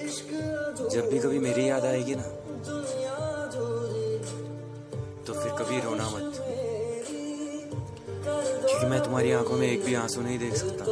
जब भी कभी मेरी याद आएगी ना तो फिर कभी रोना मत। क्योंकि मैं तुम्हारी आँखों में एक भी आँसू नहीं देख सकता।